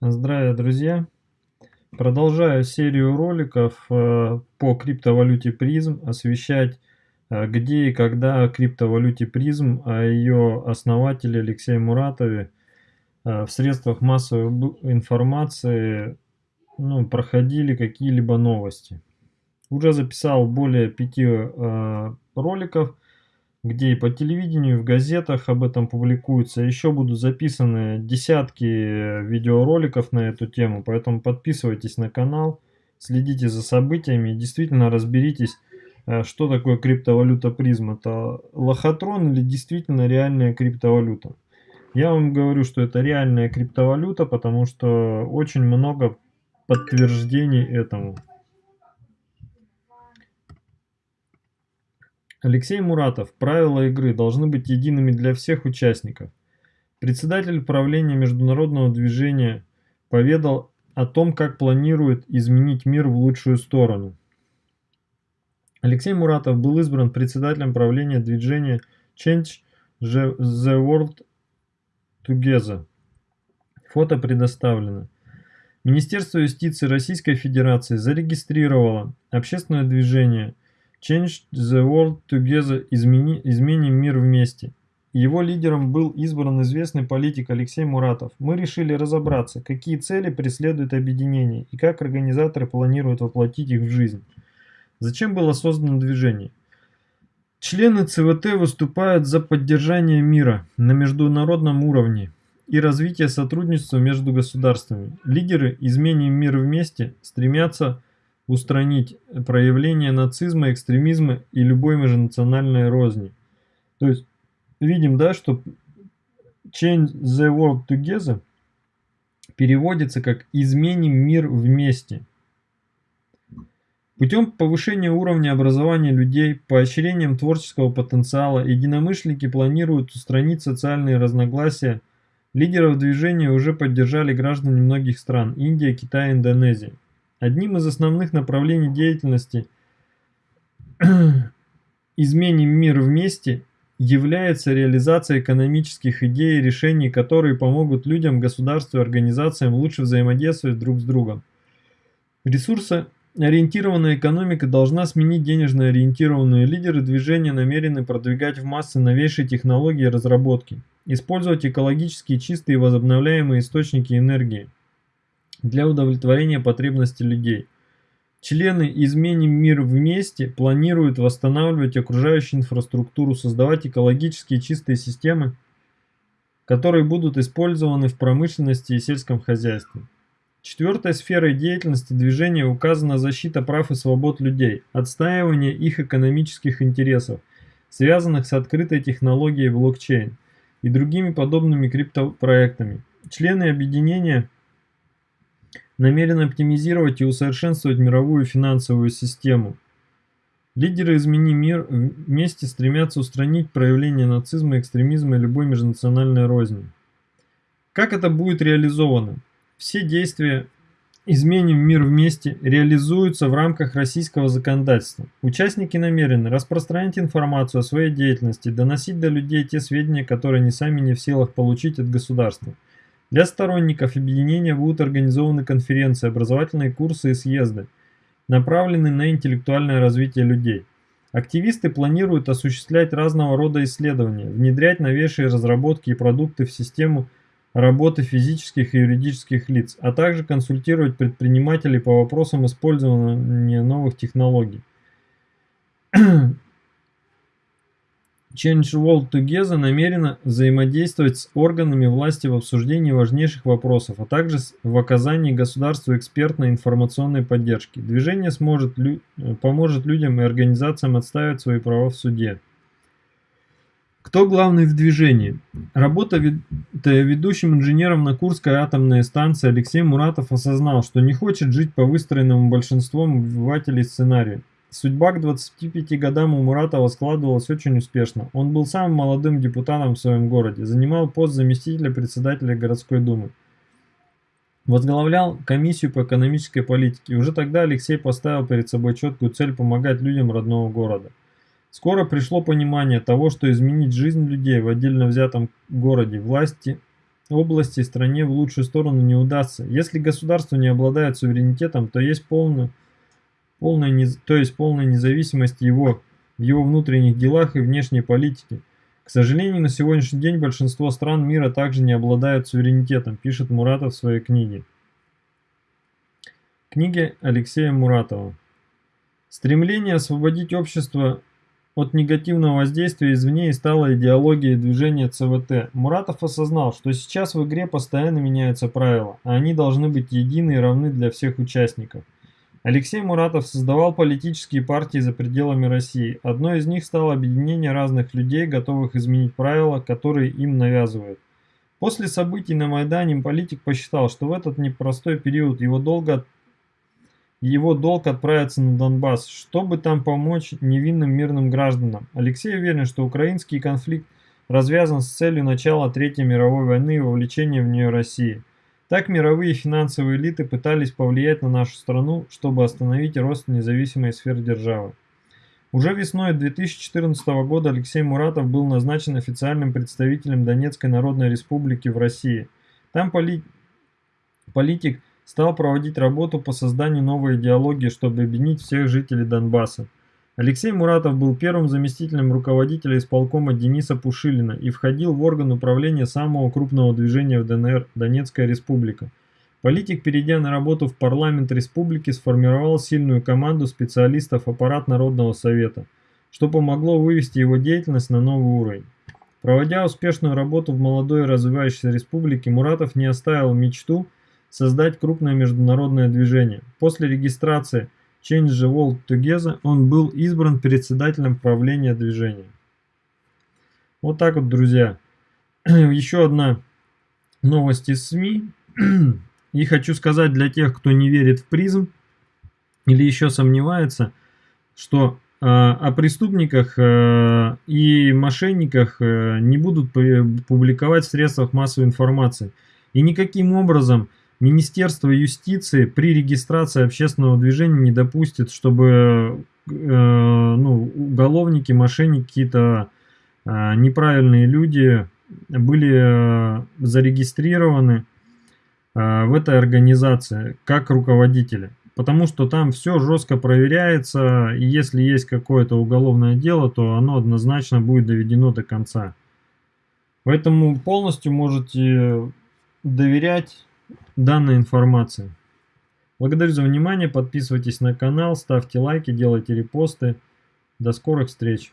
Здравия, друзья! Продолжаю серию роликов э, по криптовалюте призм, освещать э, где и когда криптовалюте призм, о ее основателе Алексее Муратове э, в средствах массовой информации ну, проходили какие-либо новости. Уже записал более пяти роликов, где и по телевидению, и в газетах об этом публикуется. Еще будут записаны десятки видеороликов на эту тему, поэтому подписывайтесь на канал, следите за событиями и действительно разберитесь, э, что такое криптовалюта призм. Это лохотрон или действительно реальная криптовалюта. Я вам говорю, что это реальная криптовалюта, потому что очень много подтверждений этому. Алексей Муратов. Правила игры должны быть едиными для всех участников. Председатель правления международного движения поведал о том, как планирует изменить мир в лучшую сторону. Алексей Муратов был избран председателем правления движения Change the World Together. Фото предоставлено. Министерство юстиции Российской Федерации зарегистрировало общественное движение – Change the World Together измени, изменим мир вместе. Его лидером был избран известный политик Алексей Муратов. Мы решили разобраться, какие цели преследует объединение и как организаторы планируют воплотить их в жизнь. Зачем было создано движение? Члены ЦВТ выступают за поддержание мира на международном уровне и развитие сотрудничества между государствами. Лидеры «Изменим мир вместе» стремятся устранить проявление нацизма, экстремизма и любой межнациональной розни. То есть видим, да, что change the world together переводится как изменим мир вместе. Путем повышения уровня образования людей, поощрением творческого потенциала, единомышленники планируют устранить социальные разногласия. Лидеров движения уже поддержали граждане многих стран – Индия, Китай, Индонезия. Одним из основных направлений деятельности «Изменим мир вместе» является реализация экономических идей и решений, которые помогут людям, государству и организациям лучше взаимодействовать друг с другом. Ресурсоориентированная экономика должна сменить денежно ориентированную. Лидеры движения намерены продвигать в массы новейшие технологии и разработки, использовать экологически чистые и возобновляемые источники энергии для удовлетворения потребностей людей. Члены «Изменим мир вместе» планируют восстанавливать окружающую инфраструктуру, создавать экологически чистые системы, которые будут использованы в промышленности и сельском хозяйстве. Четвертой сферой деятельности движения указана защита прав и свобод людей, отстаивание их экономических интересов, связанных с открытой технологией блокчейн и другими подобными криптопроектами. Члены объединения – намерен оптимизировать и усовершенствовать мировую финансовую систему. Лидеры «Измени мир» вместе стремятся устранить проявление нацизма, экстремизма и любой межнациональной розни. Как это будет реализовано? Все действия «Изменим мир вместе» реализуются в рамках российского законодательства. Участники намерены распространять информацию о своей деятельности, доносить до людей те сведения, которые они сами не в силах получить от государства – для сторонников объединения будут организованы конференции, образовательные курсы и съезды, направленные на интеллектуальное развитие людей. Активисты планируют осуществлять разного рода исследования, внедрять новейшие разработки и продукты в систему работы физических и юридических лиц, а также консультировать предпринимателей по вопросам использования новых технологий. Change World Together намерена взаимодействовать с органами власти в обсуждении важнейших вопросов, а также в оказании государству экспертной информационной поддержки. Движение сможет, поможет людям и организациям отстаивать свои права в суде. Кто главный в движении? Работа ведущим инженером на Курской атомной станции Алексей Муратов осознал, что не хочет жить по выстроенному большинством обывателей сценарию. Судьба к 25 годам у Муратова складывалась очень успешно. Он был самым молодым депутатом в своем городе, занимал пост заместителя председателя городской думы. Возглавлял комиссию по экономической политике. Уже тогда Алексей поставил перед собой четкую цель помогать людям родного города. Скоро пришло понимание того, что изменить жизнь людей в отдельно взятом городе власти области стране в лучшую сторону не удастся. Если государство не обладает суверенитетом, то есть полная, полная, то есть полная независимость его в его внутренних делах и внешней политике. К сожалению, на сегодняшний день большинство стран мира также не обладают суверенитетом, пишет Муратов в своей книге. Книги Алексея Муратова. Стремление освободить общество от негативного воздействия извне и стала идеологией движения ЦВТ. Муратов осознал, что сейчас в игре постоянно меняются правила, а они должны быть едины и равны для всех участников. Алексей Муратов создавал политические партии за пределами России. Одной из них стало объединение разных людей, готовых изменить правила, которые им навязывают. После событий на Майдане политик посчитал, что в этот непростой период его, долго, его долг отправиться на Донбасс, чтобы там помочь невинным мирным гражданам. Алексей уверен, что украинский конфликт развязан с целью начала Третьей мировой войны и вовлечения в нее России. Так мировые финансовые элиты пытались повлиять на нашу страну, чтобы остановить рост независимой сферы державы. Уже весной 2014 года Алексей Муратов был назначен официальным представителем Донецкой Народной Республики в России. Там поли... политик стал проводить работу по созданию новой идеологии, чтобы объединить всех жителей Донбасса. Алексей Муратов был первым заместителем руководителя исполкома Дениса Пушилина и входил в орган управления самого крупного движения в ДНР Донецкая республика. Политик, перейдя на работу в парламент республики, сформировал сильную команду специалистов аппарат Народного совета, что помогло вывести его деятельность на новый уровень. Проводя успешную работу в молодой развивающейся республике, Муратов не оставил мечту создать крупное международное движение. После регистрации Change the World Together, он был избран председателем правления движения. Вот так вот, друзья. Еще одна новость из СМИ. И хочу сказать для тех, кто не верит в призм или еще сомневается, что э, о преступниках э, и мошенниках э, не будут публиковать в средствах массовой информации. И никаким образом Министерство юстиции при регистрации общественного движения не допустит, чтобы э, ну, уголовники, мошенники, какие-то э, неправильные люди были э, зарегистрированы э, в этой организации как руководители. Потому что там все жестко проверяется, и если есть какое-то уголовное дело, то оно однозначно будет доведено до конца. Поэтому полностью можете доверять данной информации. Благодарю за внимание, подписывайтесь на канал, ставьте лайки, делайте репосты. До скорых встреч!